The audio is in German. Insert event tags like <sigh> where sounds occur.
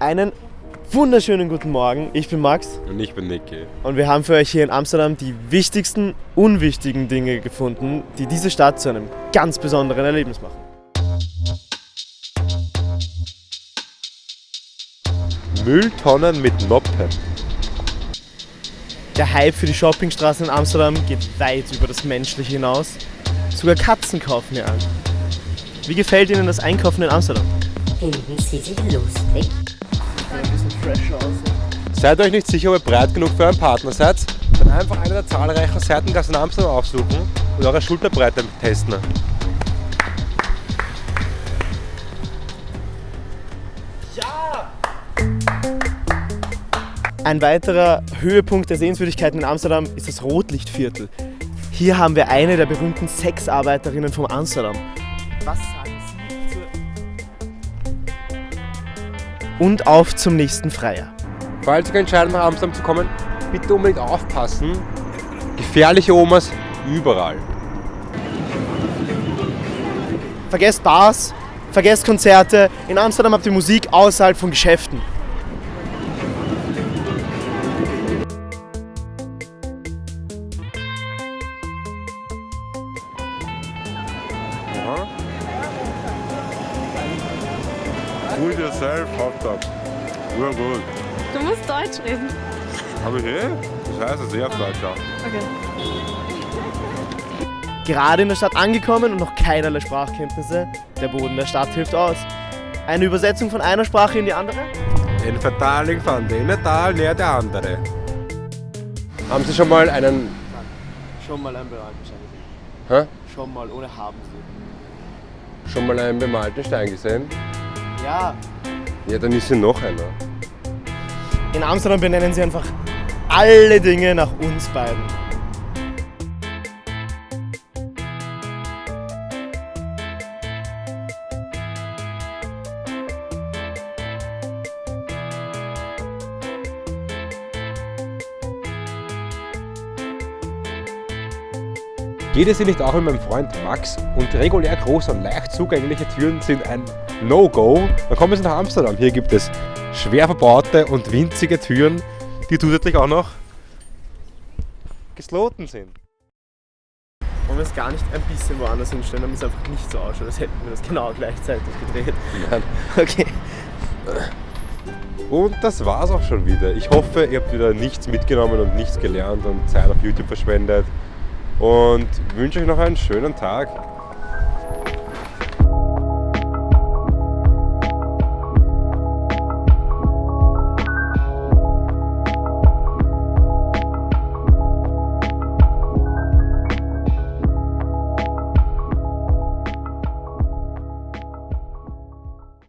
Einen wunderschönen guten Morgen. Ich bin Max Und ich bin Niki. und wir haben für euch hier in Amsterdam die wichtigsten, unwichtigen Dinge gefunden, die diese Stadt zu einem ganz besonderen Erlebnis machen. Mülltonnen mit Noppen. Der Hype für die Shoppingstraßen in Amsterdam geht weit über das Menschliche hinaus. Sogar Katzen kaufen hier an. Wie gefällt Ihnen das Einkaufen in Amsterdam? Finden Sie sich lustig? Seid euch nicht sicher, ob ihr breit genug für euren Partner seid? Dann einfach eine der zahlreichen Seitengassen in Amsterdam aufsuchen und eure Schulterbreite testen. Ein weiterer Höhepunkt der Sehenswürdigkeiten in Amsterdam ist das Rotlichtviertel. Hier haben wir eine der berühmten Sexarbeiterinnen von Amsterdam. Was sagen Sie zu... Und auf zum nächsten Freier. Falls ihr euch entscheidet, nach Amsterdam zu kommen, bitte unbedingt aufpassen. Gefährliche Omas überall. Vergesst Bars, vergesst Konzerte. In Amsterdam habt ihr Musik außerhalb von Geschäften. Do it yourself hot dog. Real good. Du musst Deutsch reden. Habe ich eh? Das heißt, es ist eh auf Deutsch auch. Okay. Gerade in der Stadt angekommen und noch keinerlei Sprachkenntnisse. Der Boden der Stadt hilft aus. Eine Übersetzung von einer Sprache in die andere? Ein Vertaling von dem Tal näher der andere. Haben Sie schon mal einen. Schon mal ein Bereitschein. Hä? Schon mal, ohne haben sie. Schon mal einen bemalten Stein gesehen? Ja, Ja, dann ist hier noch einer. In Amsterdam benennen sie einfach alle Dinge nach uns beiden. Geht es hier nicht auch mit meinem Freund Max und regulär große und leicht zugängliche Türen sind ein No-Go, dann kommen Sie nach Amsterdam. Hier gibt es schwer verbaute und winzige Türen, die zusätzlich auch noch gesloten sind. Wollen wir es gar nicht ein bisschen woanders hinstellen, damit es einfach nicht so ausschaut, als hätten wir das genau gleichzeitig gedreht. Nein. <laughs> Okay. Und das war's auch schon wieder. Ich hoffe, ihr habt wieder nichts mitgenommen und nichts gelernt und Zeit auf YouTube verschwendet. Und wünsche euch noch einen schönen Tag.